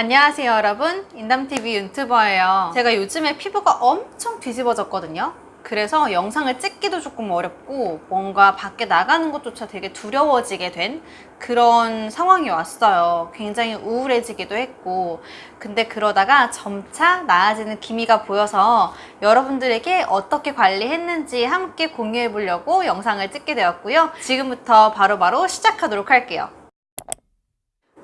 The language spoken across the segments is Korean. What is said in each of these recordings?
안녕하세요 여러분. 인담TV 유튜버예요. 제가 요즘에 피부가 엄청 뒤집어졌거든요. 그래서 영상을 찍기도 조금 어렵고 뭔가 밖에 나가는 것조차 되게 두려워지게 된 그런 상황이 왔어요. 굉장히 우울해지기도 했고. 근데 그러다가 점차 나아지는 기미가 보여서 여러분들에게 어떻게 관리했는지 함께 공유해 보려고 영상을 찍게 되었고요. 지금부터 바로바로 바로 시작하도록 할게요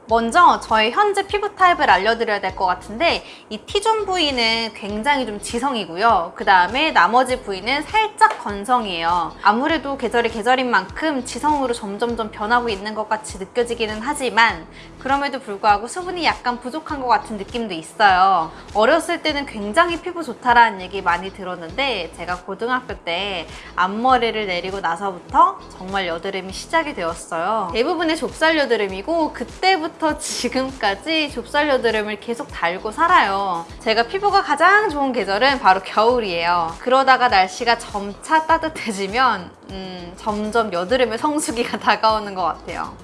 먼저 저의 현재 피부 타입을 알려드려야 될 것 같은데 이 T존 부위는 굉장히 좀 지성이고요. 그 다음에 나머지 부위는 살짝 건성이에요. 아무래도 계절이 계절인 만큼 지성으로 점점점 변하고 있는 것 같이 느껴지기는 하지만 그럼에도 불구하고 수분이 약간 부족한 것 같은 느낌도 있어요. 어렸을 때는 굉장히 피부 좋다라는 얘기 많이 들었는데 제가 고등학교 때 앞머리를 내리고 나서부터 정말 여드름이 시작이 되었어요. 대부분의 좁쌀 여드름이고 그때부터 그 때부터 지금까지 좁쌀 여드름을 계속 달고 살아요. 제가 피부가 가장 좋은 계절은 바로 겨울이에요. 그러다가 날씨가 점차 따뜻해지면 음, 점점 여드름의 성수기가 다가오는 것 같아요.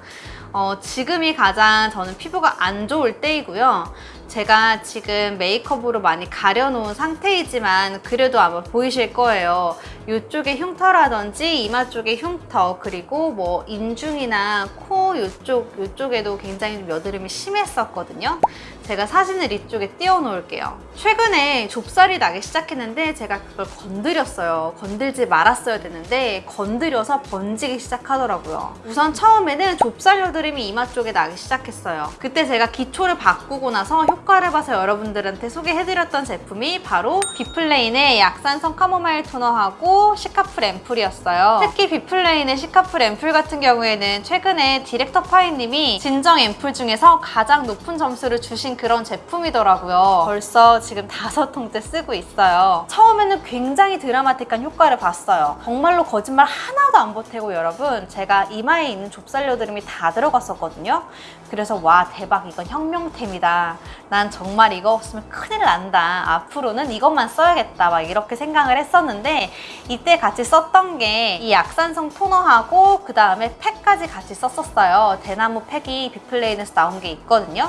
어, 지금이 가장 저는 피부가 안 좋을 때이고요. 제가 지금 메이크업으로 많이 가려놓은 상태이지만 그래도 아마 보이실 거예요. 이쪽에 흉터라든지 이마 쪽에 흉터 그리고 뭐 인중이나 코 이쪽 이쪽에도 굉장히 좀 여드름이 심했었거든요. 제가 사진을 이쪽에 띄워 놓을게요. 최근에 좁쌀이 나기 시작했는데 제가 그걸 건드렸어요. 건들지 말았어야 되는데 건드려서 번지기 시작하더라고요. 우선 처음에는 좁쌀 여드름이 이마 쪽에 나기 시작했어요. 그때 제가 기초를 바꾸고 나서 효과를 봐서 여러분들한테 소개해드렸던 제품이 바로 비플레인의 약산성 카모마일 토너하고 시카풀 앰플이었어요. 특히 비플레인의 시카풀 앰플 같은 경우에는 최근에 디렉터 파이님이 진정 앰플 중에서 가장 높은 점수를 주신 그런 제품이더라고요. 벌써 지금 다섯 통째 쓰고 있어요. 처음에는 굉장히 드라마틱한 효과를 봤어요. 정말로 거짓말 하나도 안 보태고 여러분 제가 이마에 있는 좁쌀 여드름이 다 들어갔었거든요. 그래서 와 대박 이건 혁명템이다. 난 정말 이거 없으면 큰일 난다. 앞으로는 이것만 써야겠다. 막 이렇게 생각을 했었는데 이때 같이 썼던 게 이 약산성 토너하고 그 다음에 팩까지 같이 썼었어요. 대나무 팩이 비플레인에서 나온 게 있거든요.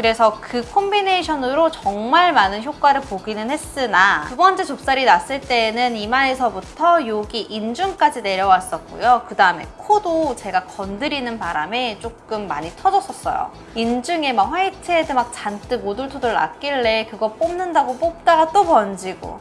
그래서 그 콤비네이션으로 정말 많은 효과를 보기는 했으나 두 번째 좁쌀이 났을 때에는 이마에서부터 여기 인중까지 내려왔었고요. 그 다음에 코도 제가 건드리는 바람에 조금 많이 터졌었어요. 인중에 막 whitehead 막 잔뜩 오돌토돌 났길래 그거 뽑는다고 뽑다가 또 번지고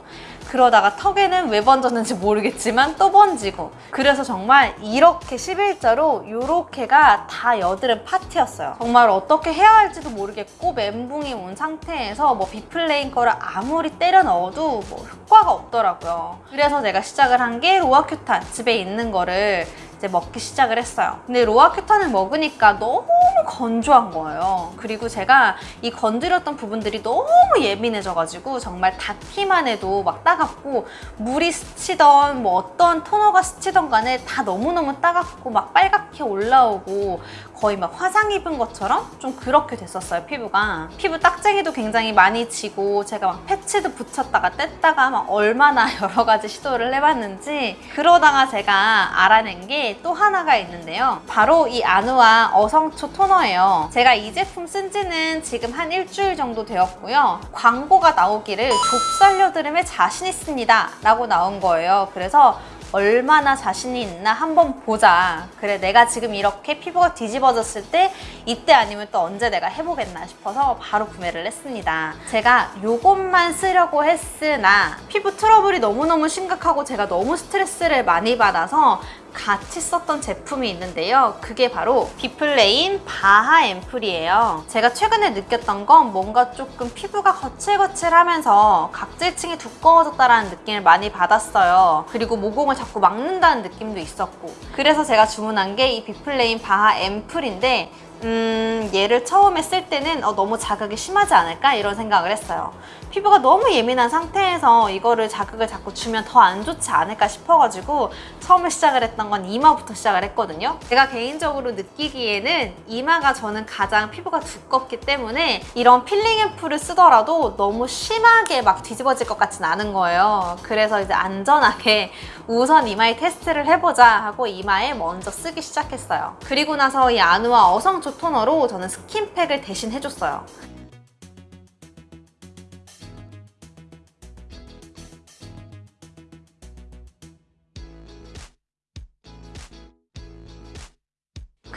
그러다가 턱에는 왜 번졌는지 모르겠지만 또 번지고 그래서 정말 이렇게 11자로 이렇게가 다 여드름 파티였어요. 정말 어떻게 해야 할지도 모르겠고 멘붕이 온 상태에서 뭐 비플레인 거를 아무리 때려 넣어도 뭐 효과가 없더라고요. 그래서 제가 시작을 한 게 로아큐탄 집에 있는 거를 이제 먹기 시작을 했어요. 근데 로아큐탄을 먹으니까 너무 건조한 거예요. 그리고 제가 이 건드렸던 부분들이 너무 예민해져가지고 정말 닿기만 해도 막 따갑고 물이 스치던 뭐 어떤 토너가 스치던 간에 다 너무너무 따갑고 막 빨갛게 올라오고 거의 막 화상 입은 것처럼 좀 그렇게 됐었어요 피부가. 피부 딱쟁이도 굉장히 많이 지고 제가 막 패치도 붙였다가 뗐다가 막 얼마나 여러 가지 시도를 해봤는지 그러다가 제가 알아낸 게 또 하나가 있는데요. 바로 이 아누아 어성초 토너예요. 제가 이 제품 쓴 지는 지금 한 일주일 정도 되었고요. 광고가 나오기를 좁쌀 여드름에 자신 있습니다 라고 나온 거예요. 그래서 얼마나 자신이 있나 한번 보자. 그래 내가 지금 이렇게 피부가 뒤집어졌을 때 이때 아니면 또 언제 내가 해보겠나 싶어서 바로 구매를 했습니다. 제가 이것만 쓰려고 했으나 피부 트러블이 너무너무 심각하고 제가 너무 스트레스를 많이 받아서 같이 썼던 제품이 있는데요. 그게 바로 비플레인 바하 앰플이에요. 제가 최근에 느꼈던 건 뭔가 조금 피부가 거칠거칠하면서 각질층이 두꺼워졌다는 느낌을 많이 받았어요. 그리고 모공을 자꾸 막는다는 느낌도 있었고 그래서 제가 주문한 게 이 비플레인 바하 앰플인데 음, 얘를 처음에 쓸 때는 어, 너무 자극이 심하지 않을까 이런 생각을 했어요. 피부가 너무 예민한 상태에서 이거를 자극을 자꾸 주면 더 안 좋지 않을까 싶어가지고 처음에 시작을 했던 건 이마부터 시작을 했거든요. 제가 개인적으로 느끼기에는 이마가 저는 가장 피부가 두껍기 때문에 이런 필링 앰플을 쓰더라도 너무 심하게 막 뒤집어질 것 같진 않은 거예요. 그래서 이제 안전하게 우선 이마에 테스트를 해보자 하고 이마에 먼저 쓰기 시작했어요. 그리고 나서 이 아누아 어성초 토너로 저는 스킨팩을 대신 해줬어요.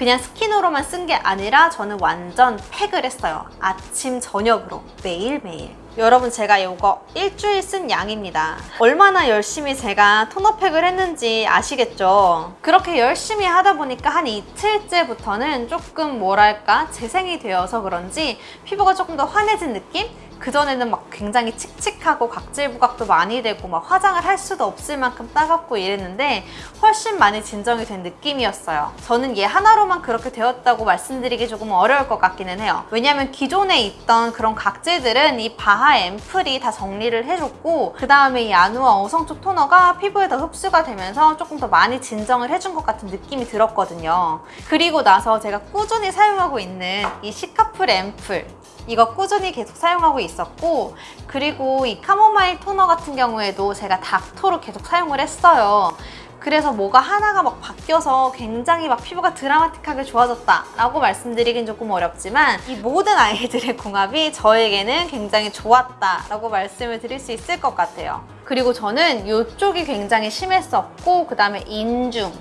그냥 스킨으로만 쓴 게 아니라 저는 완전 팩을 했어요. 아침, 저녁으로 매일매일. 여러분 제가 이거 일주일 쓴 양입니다. 얼마나 열심히 제가 토너팩을 했는지 아시겠죠? 그렇게 열심히 하다 보니까 한 이틀째부터는 조금 뭐랄까 재생이 되어서 그런지 피부가 조금 더 환해진 느낌? 그전에는 막 굉장히 칙칙하고 각질 부각도 많이 되고 막 화장을 할 수도 없을 만큼 따갑고 이랬는데 훨씬 많이 진정이 된 느낌이었어요. 저는 얘 하나로만 그렇게 되었다고 말씀드리기 조금 어려울 것 같기는 해요. 왜냐면 기존에 있던 그런 각질들은 이 바하 앰플이 다 정리를 해줬고 그 다음에 이 아누아 어성초 토너가 피부에 더 흡수가 되면서 조금 더 많이 진정을 해준 것 같은 느낌이 들었거든요. 그리고 나서 제가 꾸준히 사용하고 있는 이 시카풀 앰플 이거 꾸준히 계속 사용하고 있 었고 그리고 이 카모마일 토너 같은 경우에도 제가 닥터로 계속 사용을 했어요. 그래서 뭐가 하나가 막 바뀌어서 굉장히 막 피부가 드라마틱하게 좋아졌다 라고 말씀드리긴 조금 어렵지만 이 모든 아이들의 궁합이 저에게는 굉장히 좋았다 라고 말씀을 드릴 수 있을 것 같아요. 그리고 저는 이쪽이 굉장히 심했었고 그 다음에 인중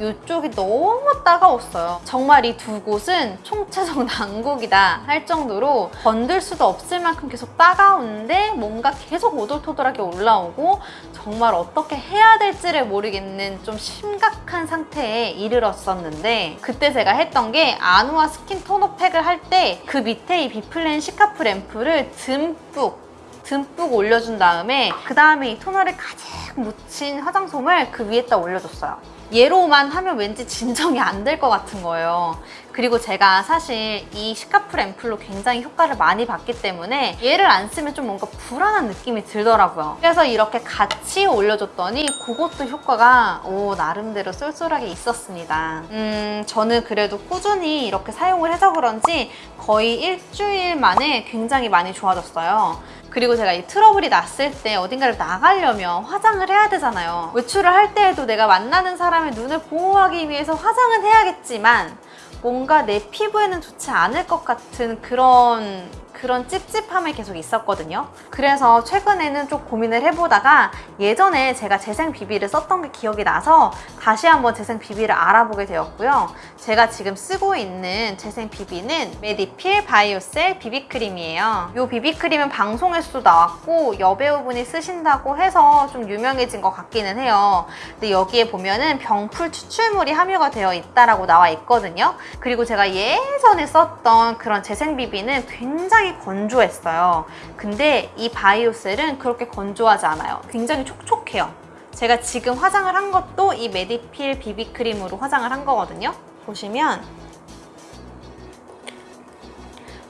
이쪽이 너무 따가웠어요. 정말 이 두 곳은 총체적 난국이다 할 정도로 건들 수도 없을 만큼 계속 따가운데 뭔가 계속 오돌토돌하게 올라오고 정말 어떻게 해야 될지를 모르겠는 좀 심각한 상태에 이르렀었는데 그때 제가 했던 게 아누아 스킨 토너 팩을 할 때 그 밑에 이 비플레인 시카풀 앰플을 듬뿍 듬뿍 올려준 다음에 그 다음에 이 토너를 가득 묻힌 화장솜을 그 위에다 올려줬어요. 얘로만 하면 왠지 진정이 안 될 것 같은 거예요. 그리고 제가 사실 이 시카풀 앰플로 굉장히 효과를 많이 봤기 때문에 얘를 안 쓰면 좀 뭔가 불안한 느낌이 들더라고요. 그래서 이렇게 같이 올려줬더니 그것도 효과가 오, 나름대로 쏠쏠하게 있었습니다. 음, 저는 그래도 꾸준히 이렇게 사용을 해서 그런지 거의 일주일 만에 굉장히 많이 좋아졌어요. 그리고 제가 이 트러블이 났을 때 어딘가를 나가려면 화장을 해야 되잖아요. 외출을 할 때에도 내가 만나는 사람의 눈을 보호하기 위해서 화장은 해야겠지만 뭔가 내 피부에는 좋지 않을 것 같은 그런 그런 찝찝함이 계속 있었거든요. 그래서 최근에는 좀 고민을 해보다가 예전에 제가 재생 비비를 썼던 게 기억이 나서 다시 한번 재생 비비를 알아보게 되었고요. 제가 지금 쓰고 있는 재생 비비는 메디필 바이오셀 비비크림이에요. 이 비비크림은 방송에서도 나왔고 여배우분이 쓰신다고 해서 좀 유명해진 것 같기는 해요. 근데 여기에 보면은 병풀 추출물이 함유가 되어 있다라고 나와 있거든요. 그리고 제가 예전에 썼던 그런 재생 비비는 굉장히 굉장히 건조했어요. 근데 이 바이오셀은 그렇게 건조하지 않아요. 굉장히 촉촉해요. 제가 지금 화장을 한 것도 이 메디필 비비크림으로 화장을 한 거거든요. 보시면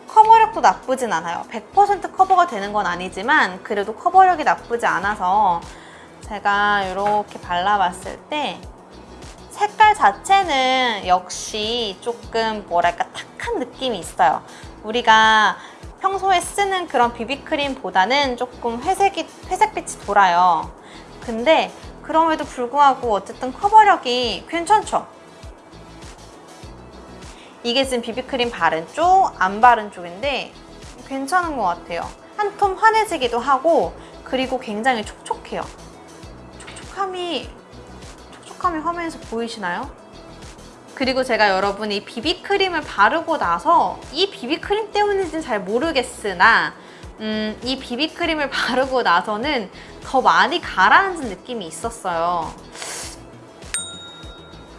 커버력도 나쁘진 않아요. 100% 커버가 되는 건 아니지만 그래도 커버력이 나쁘지 않아서 제가 이렇게 발라봤을 때 색깔 자체는 역시 조금 뭐랄까 탁한 느낌이 있어요. 우리가 평소에 쓰는 그런 비비크림보다는 조금 회색이, 회색빛이 돌아요. 근데 그럼에도 불구하고 어쨌든 커버력이 괜찮죠? 이게 지금 비비크림 바른 쪽, 안 바른 쪽인데 괜찮은 것 같아요. 한 톤 환해지기도 하고 그리고 굉장히 촉촉해요. 촉촉함이 촉촉함이 화면에서 보이시나요? 그리고 제가 여러분 이 비비크림을 바르고 나서 이 비비크림 때문인지는 잘 모르겠으나 음, 이 비비크림을 바르고 나서는 더 많이 가라앉은 느낌이 있었어요.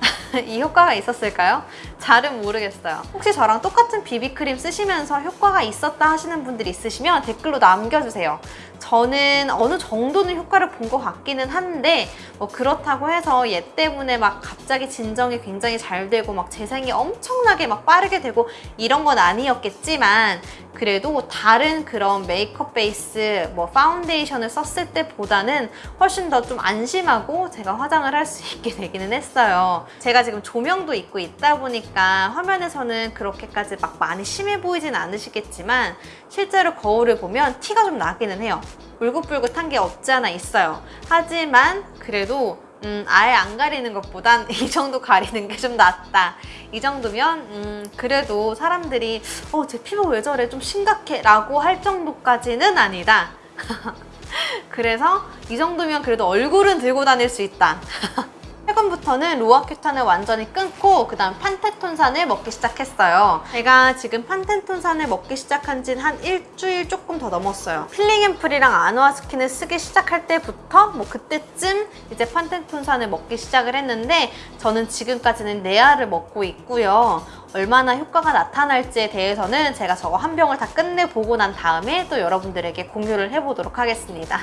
이 효과가 있었을까요? 잘은 모르겠어요. 혹시 저랑 똑같은 비비크림 쓰시면서 효과가 있었다 하시는 분들이 있으시면 댓글로 남겨주세요. 저는 어느 정도는 효과를 본 것 같기는 한데 뭐 그렇다고 해서 얘 때문에 막 갑자기 진정이 굉장히 잘 되고 막 재생이 엄청나게 막 빠르게 되고 이런 건 아니었겠지만 그래도 다른 그런 메이크업 베이스 뭐 파운데이션을 썼을 때보다는 훨씬 더 좀 안심하고 제가 화장을 할 수 있게 되기는 했어요. 제가 지금 조명도 있고 있다 보니까 화면에서는 그렇게까지 막 많이 심해 보이진 않으시겠지만 실제로 거울을 보면 티가 좀 나기는 해요. 울긋불긋한 게 없지 않아 있어요. 하지만 그래도 음, 아예 안 가리는 것보단 이 정도 가리는 게 좀 낫다. 이 정도면 음, 그래도 사람들이 어, 제 피부 왜 저래 좀 심각해 라고 할 정도까지는 아니다. 그래서 이 정도면 그래도 얼굴은 들고 다닐 수 있다. 최근부터는 로아큐탄을 완전히 끊고 그 다음 판테톤산을 먹기 시작했어요. 제가 지금 판테톤산을 먹기 시작한 지는 한 일주일 조금 더 넘었어요. 필링앤프리랑 아노아스킨을 쓰기 시작할 때부터 뭐 그때쯤 이제 판테톤산을 먹기 시작을 했는데 저는 지금까지는 네알을 먹고 있고요. 얼마나 효과가 나타날지에 대해서는 제가 저거 한 병을 다 끝내보고 난 다음에 또 여러분들에게 공유를 해보도록 하겠습니다.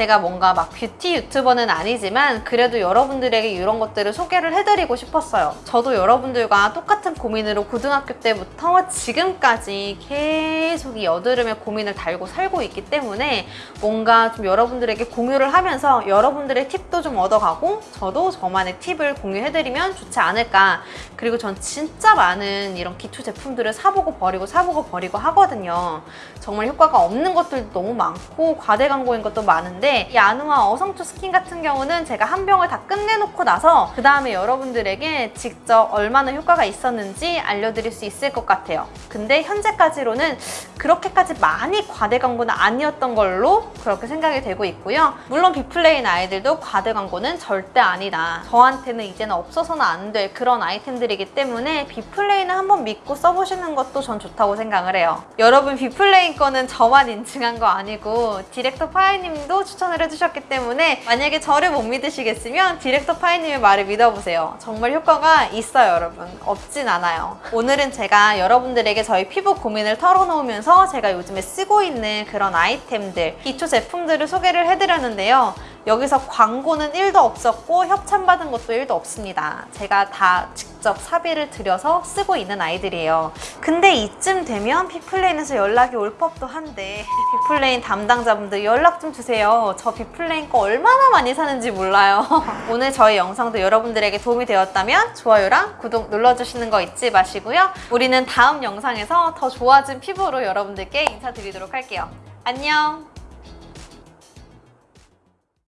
제가 뭔가 막 뷰티 유튜버는 아니지만 그래도 여러분들에게 이런 것들을 소개를 해드리고 싶었어요. 저도 여러분들과 똑같은 고민으로 고등학교 때부터 지금까지 계속 이 여드름의 고민을 달고 살고 있기 때문에 뭔가 좀 여러분들에게 공유를 하면서 여러분들의 팁도 좀 얻어가고 저도 저만의 팁을 공유해드리면 좋지 않을까. 그리고 전 진짜 많은 이런 기초 제품들을 사보고 버리고 사보고 버리고 하거든요. 정말 효과가 없는 것들도 너무 많고 과대 광고인 것도 많은데 이 아누아 어성초 스킨 같은 경우는 제가 한 병을 다 끝내놓고 나서 그 다음에 여러분들에게 직접 얼마나 효과가 있었는지 알려드릴 수 있을 것 같아요. 근데 현재까지로는 그렇게까지 많이 과대 광고는 아니었던 걸로 그렇게 생각이 되고 있고요. 물론 비플레인 아이들도 과대 광고는 절대 아니다. 저한테는 이제는 없어서는 안 될 그런 아이템들이기 때문에 비플레인을 한번 믿고 써보시는 것도 전 좋다고 생각을 해요. 여러분 비플레인 거는 저만 인증한 거 아니고 디렉터 파이님도 추천 을 해주셨기 때문에 만약에 저를 못 믿으시겠으면 디렉터 파이님의 말을 믿어보세요. 정말 효과가 있어요 여러분. 없진 않아요. 오늘은 제가 여러분들에게 저희 피부 고민을 털어놓으면서 제가 요즘에 쓰고 있는 그런 아이템들, 기초 제품들을 소개를 해드렸는데요. 여기서 광고는 1도 없었고 협찬받은 것도 1도 없습니다. 제가 다 직접 사비를 들여서 쓰고 있는 아이들이에요. 근데 이쯤 되면 비플레인에서 연락이 올 법도 한데 비플레인 담당자분들 연락 좀 주세요. 저 비플레인 거 얼마나 많이 사는지 몰라요. 오늘 저희 영상도 여러분들에게 도움이 되었다면 좋아요랑 구독 눌러주시는 거 잊지 마시고요. 우리는 다음 영상에서 더 좋아진 피부로 여러분들께 인사드리도록 할게요. 안녕!